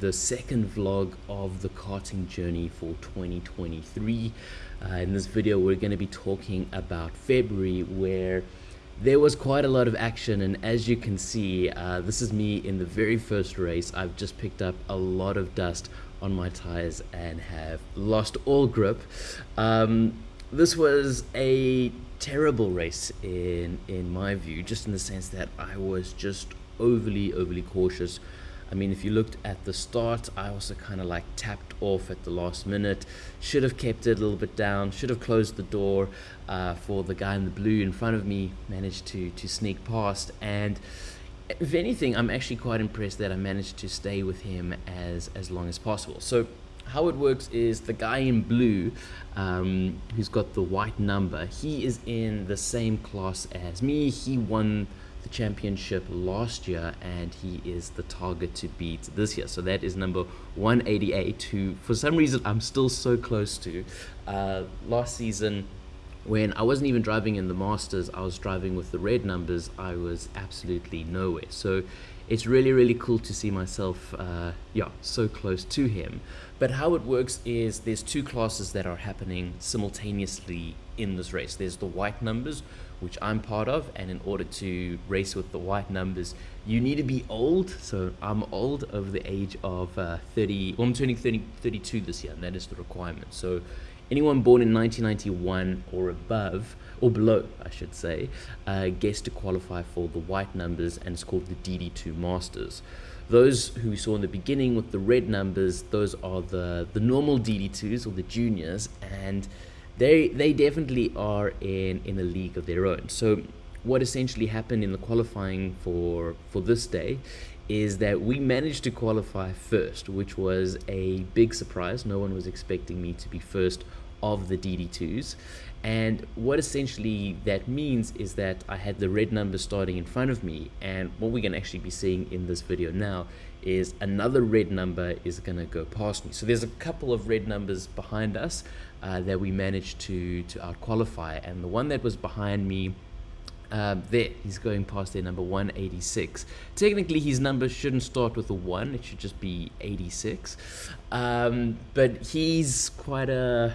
the second vlog of the karting journey for 2023. Uh, in this video we're going to be talking about February where there was quite a lot of action and as you can see uh, this is me in the very first race. I've just picked up a lot of dust on my tires and have lost all grip. Um, this was a terrible race in in my view just in the sense that I was just overly, overly cautious. I mean, if you looked at the start, I also kind of like tapped off at the last minute. Should have kept it a little bit down. Should have closed the door uh, for the guy in the blue in front of me. Managed to to sneak past, and if anything, I'm actually quite impressed that I managed to stay with him as as long as possible. So how it works is the guy in blue um, who's got the white number he is in the same class as me he won the championship last year and he is the target to beat this year. So that is number 188 who for some reason I'm still so close to. Uh, last season when I wasn't even driving in the Masters, I was driving with the red numbers, I was absolutely nowhere. So it's really, really cool to see myself, uh, yeah, so close to him. But how it works is there's two classes that are happening simultaneously in this race. There's the white numbers, which I'm part of, and in order to race with the white numbers, you need to be old. So I'm old over the age of uh, 30, well, I'm turning 30, 32 this year, and that is the requirement. So anyone born in 1991 or above, or below, I should say, uh, gets to qualify for the white numbers, and it's called the DD2 Masters. Those who we saw in the beginning with the red numbers, those are the, the normal DD2s or the juniors, and they they definitely are in in a league of their own. So what essentially happened in the qualifying for for this day is that we managed to qualify first, which was a big surprise. No one was expecting me to be first of the DD2s. And what essentially that means is that I had the red number starting in front of me. And what we're going to actually be seeing in this video now is another red number is going to go past me. So there's a couple of red numbers behind us uh, that we managed to, to out qualify. And the one that was behind me um, there, he's going past there, number 186. Technically, his number shouldn't start with a 1, it should just be 86. Um, but he's quite a,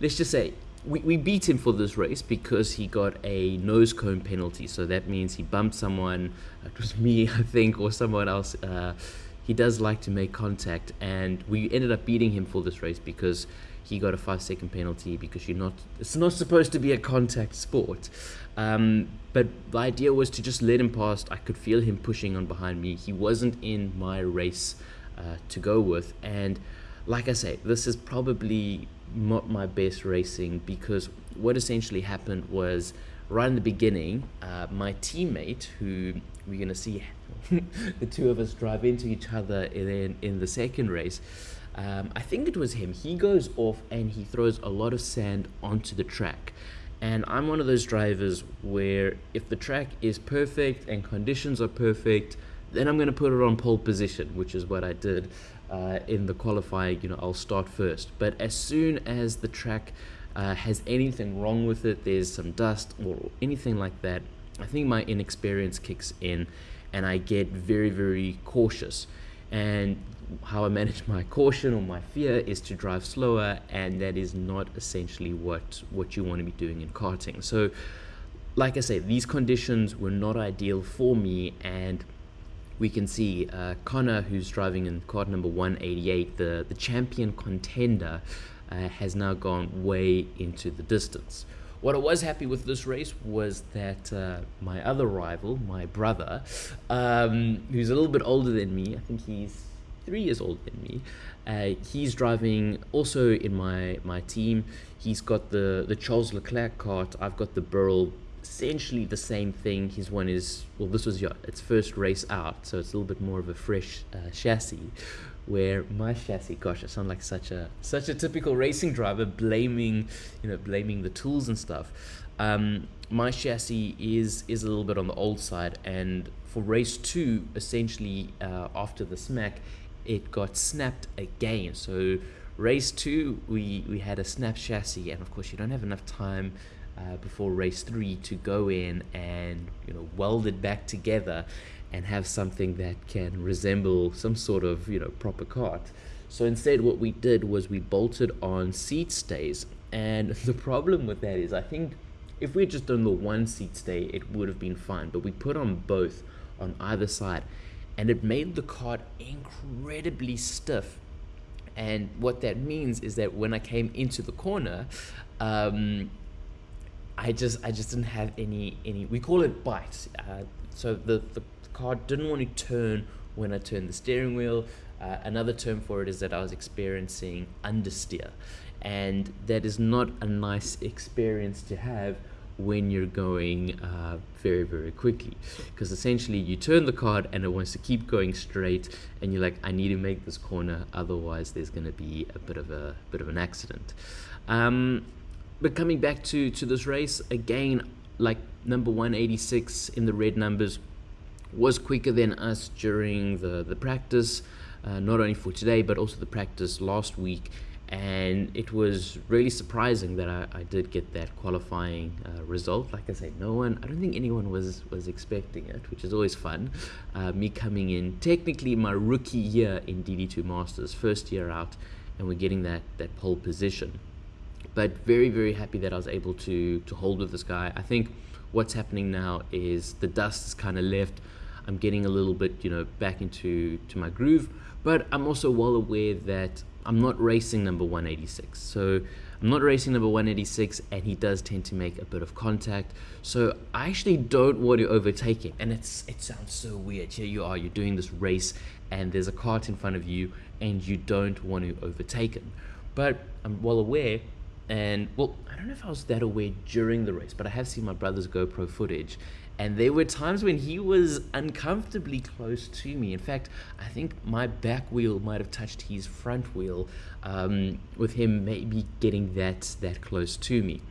let's just say, we, we beat him for this race because he got a nose cone penalty. So that means he bumped someone, it was me, I think, or someone else. Uh, he does like to make contact, and we ended up beating him for this race because he got a five second penalty because you're not it's not supposed to be a contact sport. Um, but the idea was to just let him past i could feel him pushing on behind me. He wasn't in my race uh, to go with. And like i say this is probably not my best racing because what essentially happened was right in the beginning uh, my teammate who we're going to see the two of us drive into each other in, in the second race um, I think it was him. He goes off and he throws a lot of sand onto the track. And I'm one of those drivers where if the track is perfect and conditions are perfect, then I'm going to put it on pole position, which is what I did uh, in the qualifying. You know, I'll start first. But as soon as the track uh, has anything wrong with it, there's some dust or anything like that, I think my inexperience kicks in and I get very, very cautious. And how I manage my caution or my fear is to drive slower, and that is not essentially what what you want to be doing in karting. So, like I say, these conditions were not ideal for me, and we can see uh, Connor, who's driving in kart number 188, the the champion contender, uh, has now gone way into the distance. What I was happy with this race was that uh, my other rival, my brother, um, who's a little bit older than me, I think he's three years older than me. Uh, he's driving also in my my team. He's got the the Charles Leclerc kart. I've got the Birel. Essentially the same thing. His one is well, this was yeah, its first race out, so it's a little bit more of a fresh uh, chassis. Where my chassis, gosh, I sound like such a such a typical racing driver, blaming you know blaming the tools and stuff. Um, my chassis is is a little bit on the old side, and for race two, essentially uh, after the smack, it got snapped again. So race two, we, we had a snap chassis, and of course you don't have enough time uh, before race three to go in and you know weld it back together. and have something that can resemble some sort of you know proper cart. So instead, what we did was we bolted on seat stays, and the problem with that is I think if we had just done the one seat stay, it would have been fine. But we put on both on either side, and it made the cart incredibly stiff. And what that means is that when I came into the corner, um, I just I just didn't have any any. We call it bite. Uh, so the the car didn't want to turn when I turned the steering wheel. Uh, another term for it is that I was experiencing understeer, and that is not a nice experience to have when you're going uh, very very quickly. Because essentially you turn the card and it wants to keep going straight and you're like I need to make this corner otherwise there's going to be a bit of a bit of an accident. Um, but coming back to to this race again like number 186 in the red numbers was quicker than us during the the practice uh, not only for today but also the practice last week and it was really surprising that I, I did get that qualifying uh, result. Like I say, no one, I don't think anyone was was expecting it, which is always fun. Uh, me coming in, technically my rookie year in DD2 Masters, first year out, and we're getting that that pole position. But very very happy that I was able to to hold with this guy. I think what's happening now is the dust kind of left. I'm getting a little bit, you know, back into to my groove, but I'm also well aware that I'm not racing number 186. So I'm not racing number 186 and he does tend to make a bit of contact. So I actually don't want to overtake him. And it's it sounds so weird. Here you are, you're doing this race and there's a cart in front of you and you don't want to overtake him. But I'm well aware and well, I don't know if I was that aware during the race, but I have seen my brother's GoPro footage and there were times when he was uncomfortably close to me. In fact, I think my back wheel might have touched his front wheel, um, with him maybe getting that that close to me.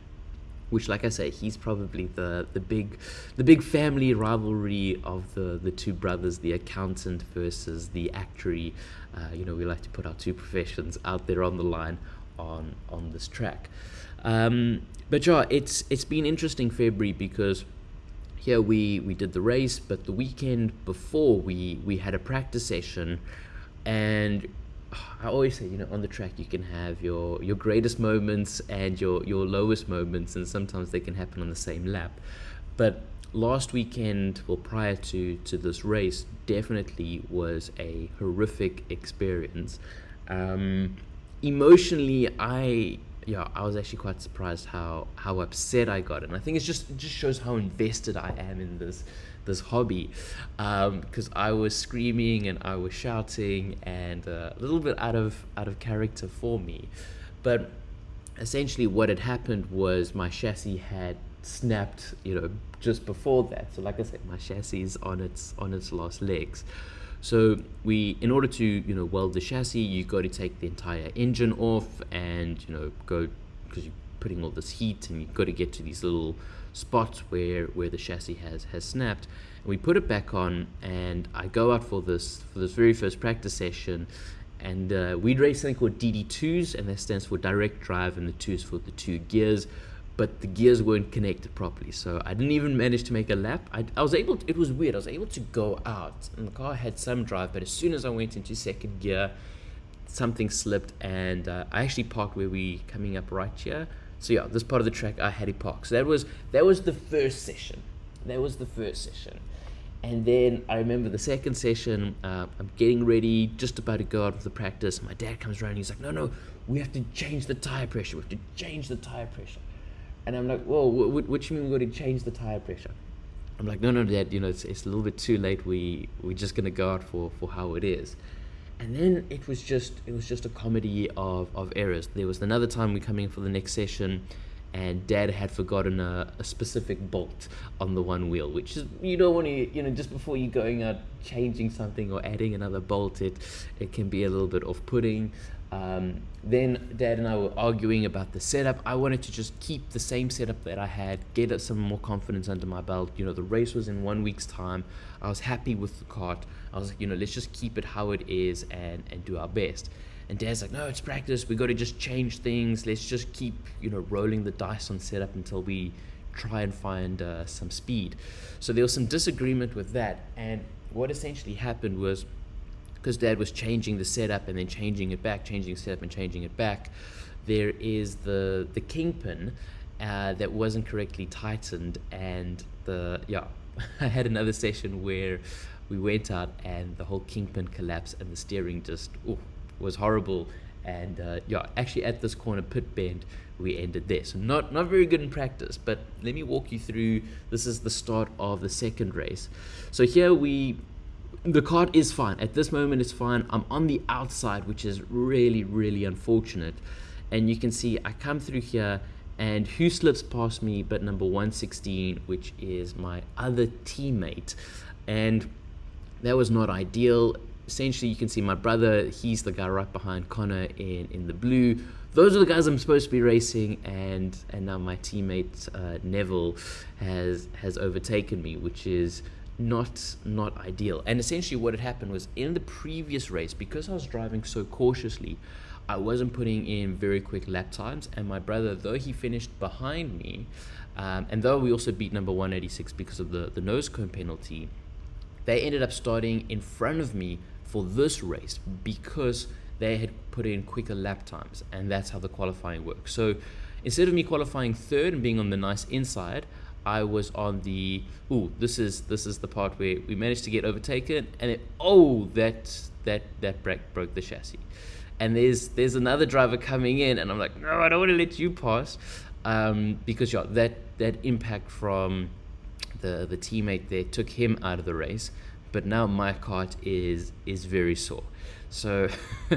Which, like I say, he's probably the the big the big family rivalry of the the two brothers, the accountant versus the actuary. Uh, you know, we like to put our two professions out there on the line on on this track. Um, but yeah, it's it's been interesting February because here we we did the race but the weekend before we we had a practice session and I always say, you know, on the track you can have your your greatest moments and your your lowest moments, and sometimes they can happen on the same lap. But last weekend, well, prior to to this race, definitely was a horrific experience. Um, emotionally, I yeah, I was actually quite surprised how how upset I got, and I think it's just it just shows how invested I am in this this hobby, because um, I was screaming and I was shouting and uh, a little bit out of out of character for me, but essentially what had happened was my chassis had snapped, you know, just before that. So like I said, my chassis is on its on its last legs. So we, in order to you know weld the chassis, you've got to take the entire engine off and you know go because you're putting all this heat and you've got to get to these little spots where where the chassis has has snapped. And we put it back on, and I go out for this for this very first practice session, and uh, we'd race something called DD2s, and that stands for direct drive, and the two is for the two gears but the gears weren't connected properly. So I didn't even manage to make a lap. I, I was able to, it was weird. I was able to go out and the car had some drive, but as soon as I went into second gear, something slipped and uh, I actually parked where we coming up right here. So yeah, this part of the track I had to park. So that was that was the first session. That was the first session. And then I remember the second session, uh, I'm getting ready, just about to go out for the practice. My dad comes around, he's like, no, no, we have to change the tire pressure. We have to change the tire pressure. And I'm like, whoa, what, what, you mean we're going to change the tire pressure? I'm like, no, no, Dad, you know, it's, it's a little bit too late. We, we're just going to go out for, for how it is. And then it was just, it was just a comedy of, of errors. There was another time we coming for the next session and dad had forgotten a, a, specific bolt on the one wheel which is you don't want to you know just before you're going out changing something or adding another bolt it it can be a little bit off-putting um, then dad and I were arguing about the setup. I wanted to just keep the same setup that I had, get some more confidence under my belt. You know, the race was in one week's time. I was happy with the cart. I was like, you know, let's just keep it how it is and, and do our best. And dad's like, no, it's practice. We got to just change things. Let's just keep, you know, rolling the dice on setup until we try and find uh, some speed. So there was some disagreement with that. And what essentially happened was because dad was changing the setup and then changing it back, changing setup and changing it back, there is the the kingpin uh, that wasn't correctly tightened and the yeah I had another session where we went out and the whole kingpin collapsed and the steering just ooh, was horrible. And uh, yeah actually at this corner pit bend we ended there. So not not very good in practice but let me walk you through this is the start of the second race. So here we the card is fine. At this moment it's fine. I'm on the outside which is really really unfortunate. And you can see i come through here and who slips past me but number 116 which is my other teammate. And that was not ideal. Essentially you can see my brother he's the guy right behind connor in in the blue. Those are the guys i'm supposed to be racing and and now my teammate uh, neville has has overtaken me which is not not ideal. And essentially what had happened was in the previous race because i was driving so cautiously i wasn't putting in very quick lap times. And my brother though he finished behind me um, and though we also beat number 186 because of the the nose cone penalty they ended up starting in front of me for this race because they had put in quicker lap times. And that's how the qualifying works. So instead of me qualifying third and being on the nice inside I was on the oh this is this is the part where we managed to get overtaken and it oh that that that broke broke the chassis and there's there's another driver coming in and I'm like no I don't want to let you pass um, because yeah that that impact from the the teammate there took him out of the race but now my cart is is very sore. So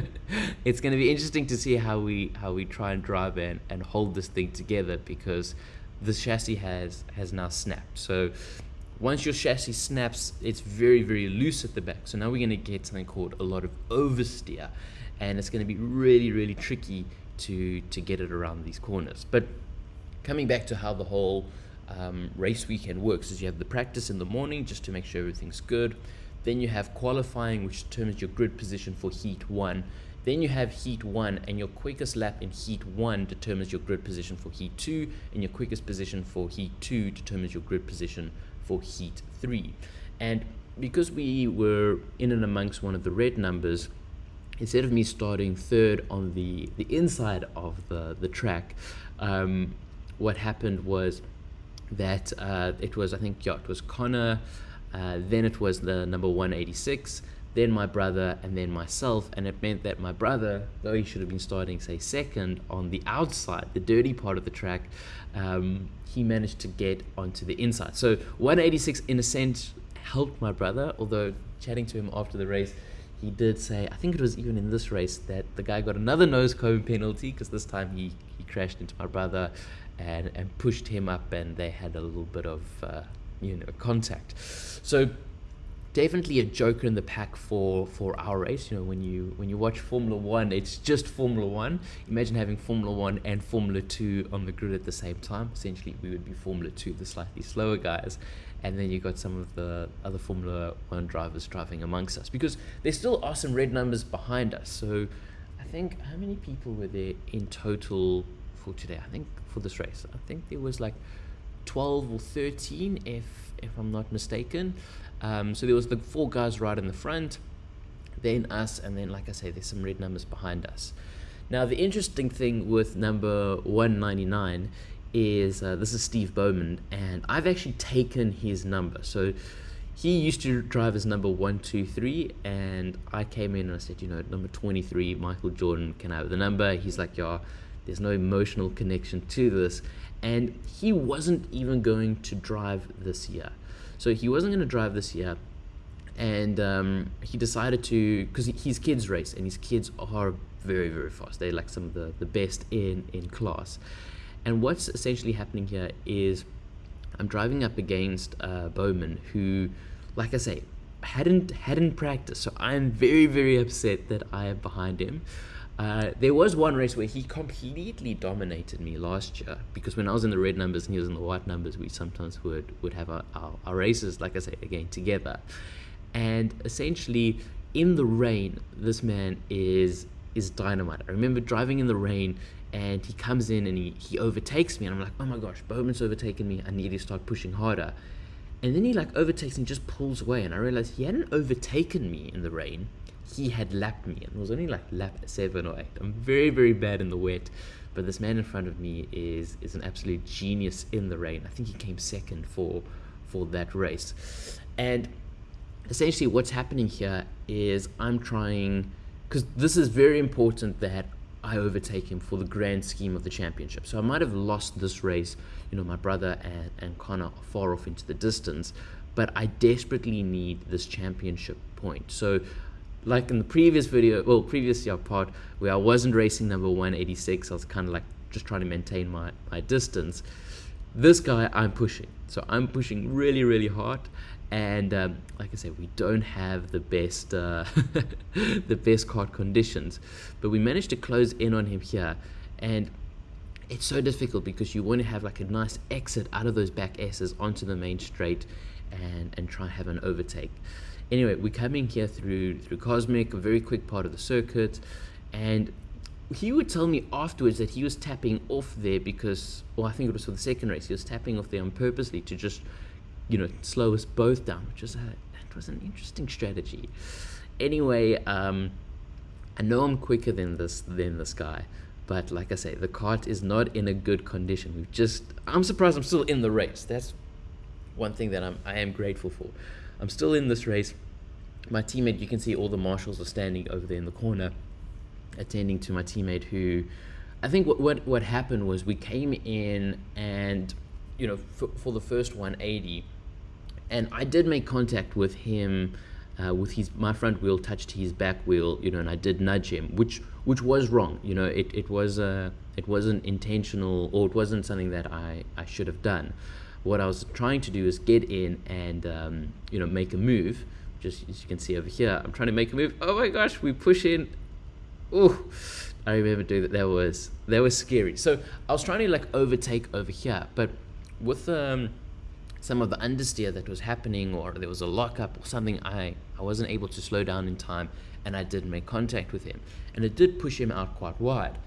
it's going to be interesting to see how we how we try and drive and and hold this thing together because the chassis has has now snapped. So once your chassis snaps, it's very very loose at the back. So now we're going to get something called a lot of oversteer, and it's going to be really really tricky to to get it around these corners. But coming back to how the whole um, race weekend works is you have the practice in the morning just to make sure everything's good. Then you have qualifying, which determines your grid position for heat one. Then you have heat one, and your quickest lap in heat one determines your grid position for heat two, and your quickest position for heat two determines your grid position for heat three. And because we were in and amongst one of the red numbers, instead of me starting third on the, the inside of the, the track, um, what happened was that uh, it was, I think, yeah, it was Connor, uh, then it was the number 186, then my brother, and then myself. And it meant that my brother, though he should have been starting, say, second on the outside, the dirty part of the track, um, he managed to get onto the inside. So 186, in a sense, helped my brother, although chatting to him after the race, he did say, I think it was even in this race, that the guy got another nose cone penalty because this time he, he crashed into my brother and, and pushed him up, and they had a little bit of uh, you know contact. So definitely a joker in the pack for for our race. You know, when you when you watch Formula One, it's just Formula One. Imagine having Formula One and Formula Two on the grid at the same time. Essentially, we would be Formula Two, the slightly slower guys, and then you've got some of the other Formula One drivers driving amongst us because there still are some red numbers behind us. So I think how many people were there in total for today? I think for this race. I think there was like 12 or 13, if if I'm not mistaken. Um, so there was the four guys right in the front, then us, and then like I say, there's some red numbers behind us. Now the interesting thing with number 199 is uh, this is Steve Bowman, and I've actually taken his number. So he used to drive as number 123, and I came in and I said, you know, number 23, Michael Jordan, can I have the number? He's like, yeah there's no emotional connection to this. And he wasn't even going to drive this year. So he wasn't going to drive this year. And um, he decided to, because his kids race, and his kids are very, very fast. They're like some of the, the best in, in class. And what's essentially happening here is I'm driving up against uh, Bowman, who, like I say, hadn't hadn't practiced. So I'm very, very upset that I am behind him. Uh, there was one race where he completely dominated me last year because when I was in the red numbers and he was in the white numbers, we sometimes would would have our, our, our races, like I say again, together. And essentially, in the rain, this man is is dynamite. I remember driving in the rain and he comes in and he, he overtakes me and I'm like, oh my gosh, Bowman's overtaken me. I need to start pushing harder. And then he like overtakes and just pulls away. And I realized he hadn't overtaken me in the rain. He had lapped me. And it was only like lap seven or eight. I'm very, very bad in the wet. But this man in front of me is is an absolute genius in the rain. I think he came second for for that race. And essentially what's happening here is I'm trying because this is very important that I overtake him for the grand scheme of the championship. So I might have lost this race, you know, my brother and, and Connor are far off into the distance, but I desperately need this championship point. So like in the previous video, well, previous year part where I wasn't racing number 186, I was kind of like just trying to maintain my, my distance. This guy, I'm pushing. So I'm pushing really, really hard and um, like I said, we don't have the best uh, the best kart conditions, but we managed to close in on him here, and it's so difficult because you want to have like a nice exit out of those back S's onto the main straight, and and try and have an overtake. Anyway, we're coming here through through Cosmic, a very quick part of the circuit, and he would tell me afterwards that he was tapping off there because, well, I think it was for the second race, he was tapping off there on purposely to just you know, slow us both down, which was a it was an interesting strategy. Anyway, um, I know I'm quicker than this than this guy, but like I say, the cart is not in a good condition. We've just I'm surprised I'm still in the race. That's one thing that I'm I am grateful for. I'm still in this race. My teammate, you can see all the marshals are standing over there in the corner, attending to my teammate who I think what what, what happened was we came in and you know for, for the first 180 and I did make contact with him. Uh, with his my front wheel touched his back wheel, you know, and I did nudge him, which which was wrong. You know, it it was uh, it wasn't intentional or it wasn't something that I I should have done. What I was trying to do is get in and um, you know make a move. Just as you can see over here, I'm trying to make a move. Oh my gosh, we push in. Oh, I remember doing that. That was that was scary. So I was trying to like overtake over here, but with um some of the understeer that was happening or there was a lockup or something, I, I wasn't able to slow down in time and I did make contact with him. And it did push him out quite wide.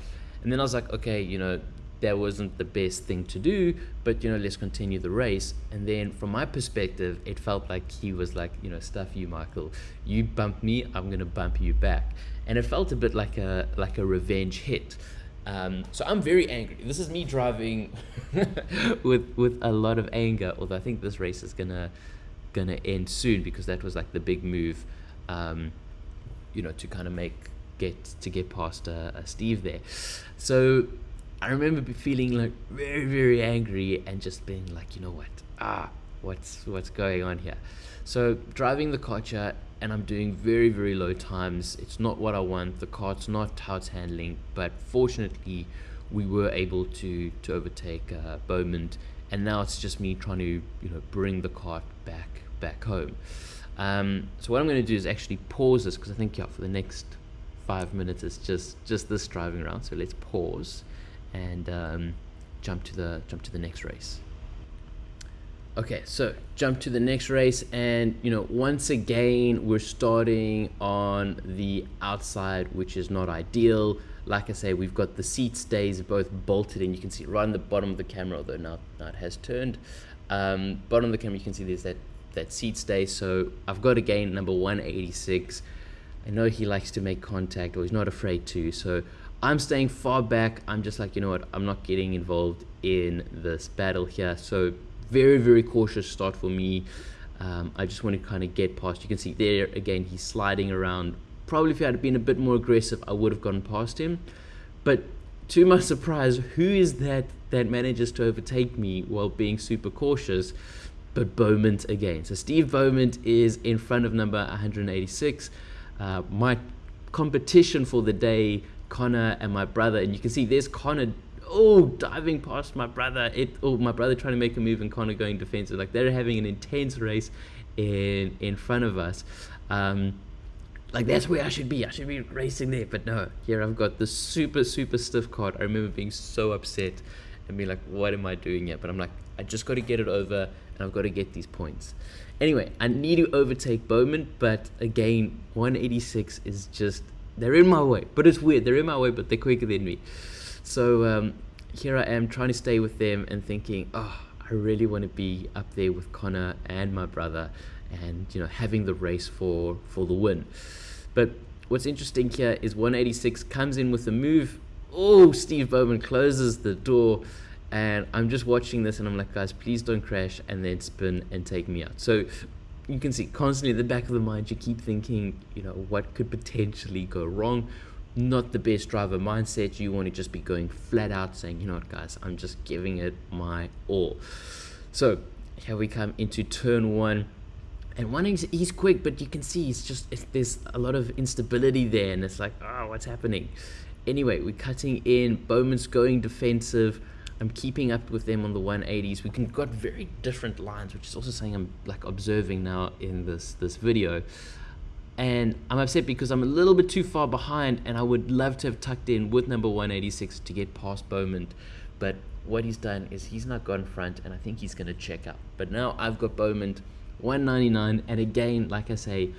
And then I was like, okay, you know, that wasn't the best thing to do, but you know, let's continue the race. And then from my perspective, it felt like he was like, you know, stuff you, Michael. You bump me, I'm gonna bump you back. And it felt a bit like a like a revenge hit. Um, so I'm very angry. This is me driving with with a lot of anger. Although I think this race is gonna gonna end soon because that was like the big move, um, you know, to kind of make get to get past uh, uh, Steve there. So I remember feeling like very very angry and just being like, you know what, ah, what's what's going on here? So driving the Kocha and I'm doing very very low times. It's not what I want. The cart's not how it's handling. But fortunately we were able to to overtake uh, Bowman. And now it's just me trying to you know bring the cart back back home. Um, so what I'm going to do is actually pause this because I think yeah for the next five minutes it's just just this driving around. So let's pause and um, jump to the jump to the next race Okay, so jump to the next race, and you know, once again, we're starting on the outside, which is not ideal. Like I say, we've got the seat stays both bolted and You can see right on the bottom of the camera, although now, now it has turned. Um, bottom of the camera, you can see there's that, that seat stay. So I've got again number 186. I know he likes to make contact, or he's not afraid to. So I'm staying far back. I'm just like, you know what, I'm not getting involved in this battle here. So very, very cautious start for me. Um, I just want to kind of get past. You can see there again, he's sliding around. Probably if he had been a bit more aggressive, I would have gone past him. But to my surprise, who is that that manages to overtake me while being super cautious? But Bowman again. So Steve Bowman is in front of number 186. Uh, my competition for the day, Connor and my brother, and you can see there's Connor oh, diving past my brother. It oh, my brother trying to make a move and Connor going defensive. Like they're having an intense race in in front of us. Um, like that's where I should be. I should be racing there, but no. Here I've got the super super stiff card. I remember being so upset and being like, "What am I doing here?" But I'm like, I just got to get it over, and I've got to get these points. Anyway, I need to overtake Bowman, but again, 186 is just they're in my way. But it's weird. They're in my way, but they're quicker than me. So um, here I am trying to stay with them and thinking, oh, I really want to be up there with Connor and my brother and you know having the race for for the win. But what's interesting here is 186 comes in with a move. Oh, Steve Bowman closes the door and I'm just watching this and I'm like, guys, please don't crash and then spin and take me out. So you can see constantly in the back of the mind, you keep thinking, you know, what could potentially go wrong. Not the best driver mindset. You want to just be going flat out saying, you know what, guys, I'm just giving it my all. So here we come into turn one. And one, he's, he's quick, but you can see he's just, there's a lot of instability there. And it's like, oh, what's happening? Anyway, we're cutting in. Bowman's going defensive. I'm keeping up with them on the 180s. We can got very different lines, which is also something I'm like observing now in this this video. And I'm upset because I'm a little bit too far behind, and I would love to have tucked in with number 186 to get past Bowman. But what he's done is he's not gone front, and I think he's going to check out. But now I've got Bowman 199, and again, like I say,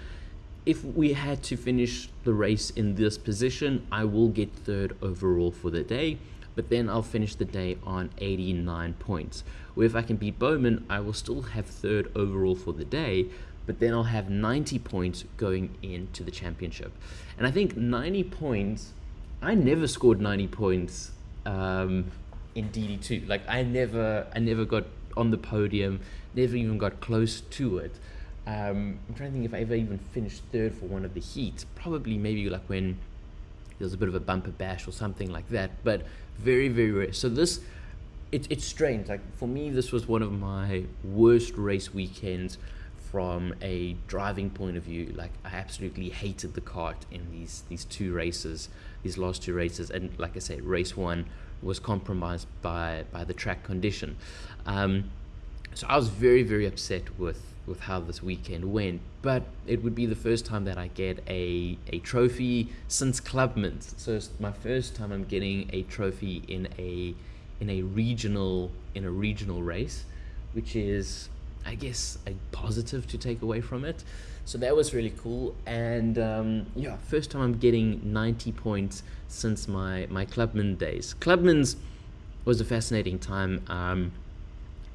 if we had to finish the race in this position, I will get third overall for the day but then I'll finish the day on 89 points. Where if I can beat Bowman, I will still have third overall for the day, but then I'll have 90 points going into the championship. And I think 90 points, I never scored 90 points um, in DD2. Like I never, I never got on the podium, never even got close to it. Um, I'm trying to think if I ever even finished third for one of the heats. Probably maybe like when there was a bit of a bumper bash or something like that. But very, very rare. So this, it, it's strange. Like for me, this was one of my worst race weekends from a driving point of view. Like I absolutely hated the kart in these these two races, these last two races, and like I said, race one was compromised by by the track condition. Um, so I was very very upset with with how this weekend went. But it would be the first time that I get a, a trophy since Clubman's. So it's my first time I'm getting a trophy in a in a regional in a regional race, which is I guess a positive to take away from it. So that was really cool. And um, yeah, first time I'm getting 90 points since my my Clubman days. Clubman's was a fascinating time. Um,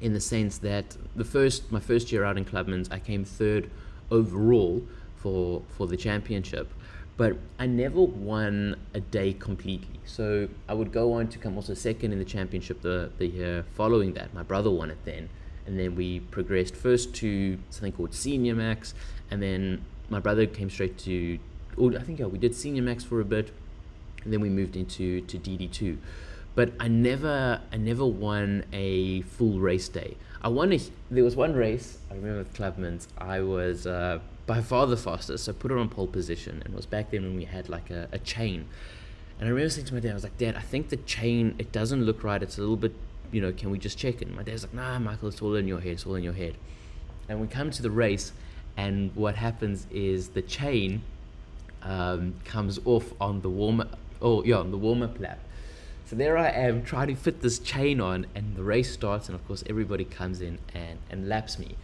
in the sense that the first my first year out in Clubman's, I came third overall for for the championship, but I never won a day completely. So I would go on to come also second in the championship the the year following that. My brother won it then, and then we progressed first to something called Senior Max, and then my brother came straight to. Or I think yeah, we did Senior Max for a bit, and then we moved into to DD two but I never I never won a full race day. I won a, there was one race I remember with Clubman's I was uh, by far the fastest so I put it on pole position and was back then when we had like a, a chain. And I remember saying to my dad I was like dad I think the chain it doesn't look right it's a little bit you know can we just check it? And my dad's like nah Michael it's all in your head it's all in your head. And we come to the race and what happens is the chain um, comes off on the warm oh yeah on the warm up lap so there I am trying to fit this chain on, and the race starts, and of course, everybody comes in and, and laps me.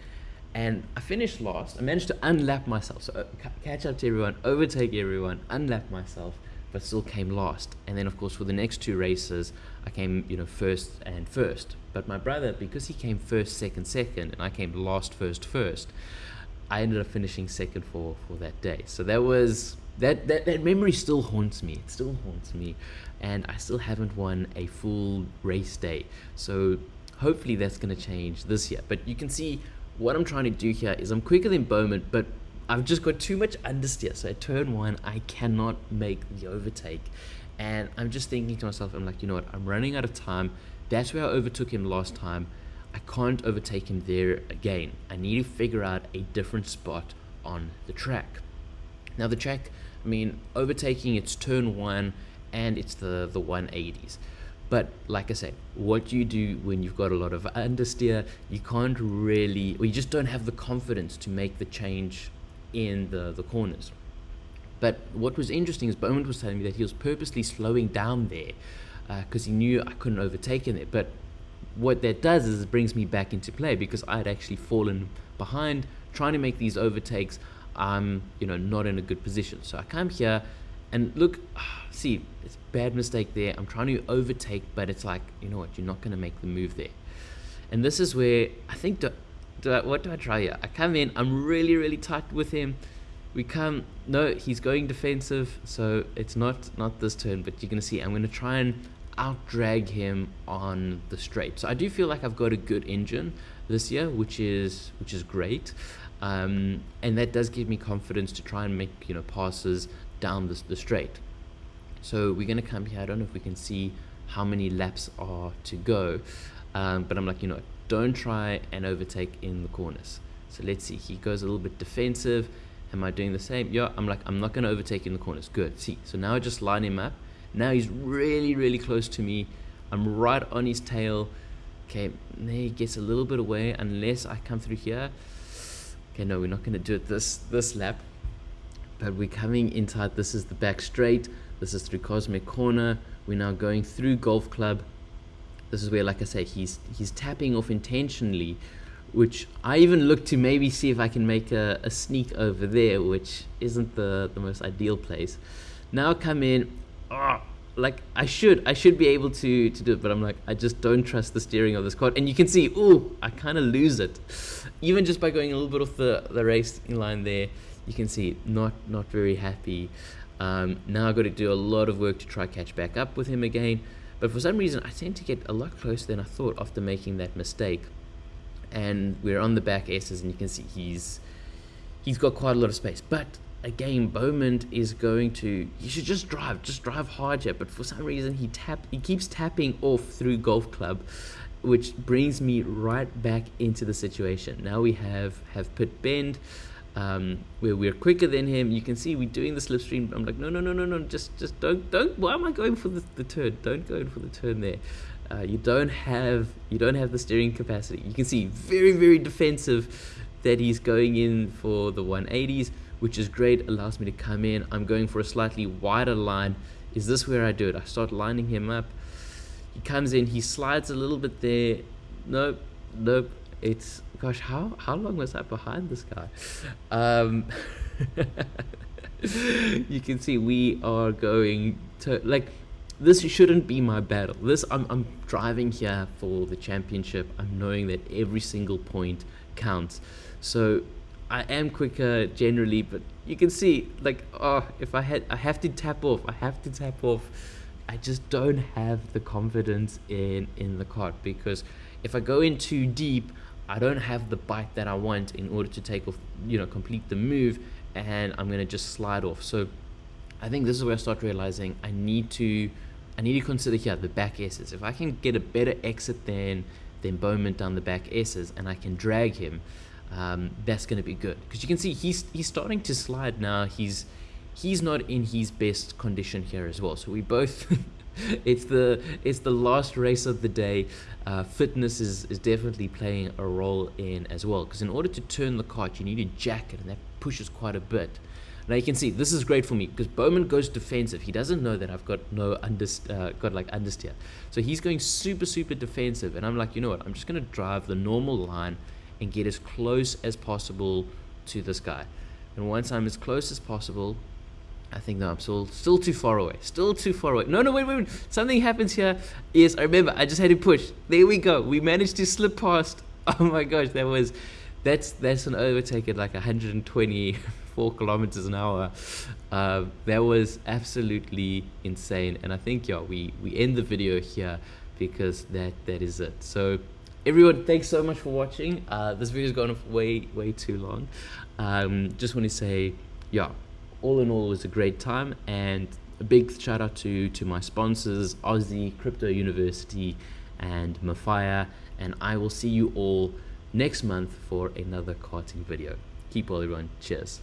And I finished last. I managed to unlap myself, so uh, catch up to everyone, overtake everyone, unlap myself, but still came last. And then, of course, for the next two races, I came, you know, first and first. But my brother, because he came first, second, second, and I came last, first, first, I ended up finishing second for for that day. So that was that that that memory still haunts me. It still haunts me and I still haven't won a full race day. So hopefully that's going to change this year. But you can see what I'm trying to do here is I'm quicker than Bowman, but I've just got too much understeer. So at turn one, I cannot make the overtake. And I'm just thinking to myself, I'm like, you know what? I'm running out of time. That's where I overtook him last time. I can't overtake him there again. I need to figure out a different spot on the track. Now the track, I mean, overtaking it's turn one and it's the the 180s but like I said, what you do when you've got a lot of understeer, you can't really, or you just don't have the confidence to make the change in the, the corners. But what was interesting is Bowman was telling me that he was purposely slowing down there because uh, he knew I couldn't overtake him there. But what that does is it brings me back into play because I had actually fallen behind trying to make these overtakes. I'm, you know, not in a good position. So I come here, and look, ah, see, it's bad mistake there. I'm trying to overtake, but it's like, you know what, you're not going to make the move there. And this is where I think, do, do I, what do I try here? I come in, I'm really, really tight with him. We come, no, he's going defensive, so it's not not this turn, but you're going to see I'm going to try and out drag him on the straight. So I do feel like I've got a good engine this year, which is which is great, um, and that does give me confidence to try and make you know passes down the, the straight. So we're going to come here. I don't know if we can see how many laps are to go, um, but I'm like you know don't try and overtake in the corners. So let's see. He goes a little bit defensive. Am I doing the same? Yeah, I'm like, I'm not going to overtake in the corners. Good. See, so now I just line him up now he's really, really close to me. I'm right on his tail. Okay, he gets a little bit away unless I come through here. Okay, no, we're not going to do it this this lap. But we're coming inside. This is the back straight. This is through Cosmic Corner. We're now going through Golf Club. This is where, like I say, he's he's tapping off intentionally, which I even look to maybe see if I can make a, a sneak over there, which isn't the, the most ideal place. Now come in, oh, like I should I should be able to to do it but I'm like I just don't trust the steering of this quad. And you can see oh I kind of lose it. Even just by going a little bit off the the racing line there you can see not not very happy. Um, now I've got to do a lot of work to try catch back up with him again. But for some reason I tend to get a lot closer than I thought after making that mistake. And we're on the back S's and you can see he's he's got quite a lot of space. But again, Bowman is going to. You should just drive, just drive hard here. But for some reason, he tap, he keeps tapping off through golf club, which brings me right back into the situation. Now we have have pit bend. Um, where we're quicker than him. You can see we're doing the slipstream. I'm like, no, no, no, no, no, just, just don't, don't. Why am I going for the, the turn? Don't go in for the turn there. Uh, you don't have, you don't have the steering capacity. You can see very, very defensive that he's going in for the 180s which is great, allows me to come in. I'm going for a slightly wider line. Is this where I do it? I start lining him up. He comes in, he slides a little bit there. Nope, nope. It's, gosh, how, how long was I behind this guy? Um, you can see we are going to, like, this shouldn't be my battle. This I'm, I'm driving here for the championship. I'm knowing that every single point counts. So I am quicker generally, but you can see like oh if I had I have to tap off, I have to tap off. I just don't have the confidence in in the cart because if I go in too deep, I don't have the bite that I want in order to take off, you know, complete the move, and I'm gonna just slide off. So I think this is where I start realizing I need to I need to consider here the back S's. If I can get a better exit than than Bowman down the back S's and I can drag him, um, that's going to be good because you can see he's he's starting to slide now. He's he's not in his best condition here as well. So we both. it's the it's the last race of the day. Uh, fitness is, is definitely playing a role in as well because in order to turn the cart you need a jacket and that pushes quite a bit. Now you can see this is great for me because Bowman goes defensive. He doesn't know that I've got no under uh, got like understeer, so he's going super super defensive, and I'm like, you know what? I'm just gonna drive the normal line and get as close as possible to this guy. And once I'm as close as possible, I think no, I'm still still too far away. Still too far away. No, no, wait, wait, wait. Something happens here. Yes, I remember. I just had to push. There we go. We managed to slip past. Oh my gosh, that was that's that's an overtake at like 124 kilometers an hour. Uh, that was absolutely insane. And I think yeah, we we end the video here because that that is it. So everyone thanks so much for watching. Uh, this video's gone way way too long. Um, just want to say yeah all in all it was a great time and a big shout out to to my sponsors aussie crypto university and mafia and i will see you all next month for another karting video. Keep well everyone. Cheers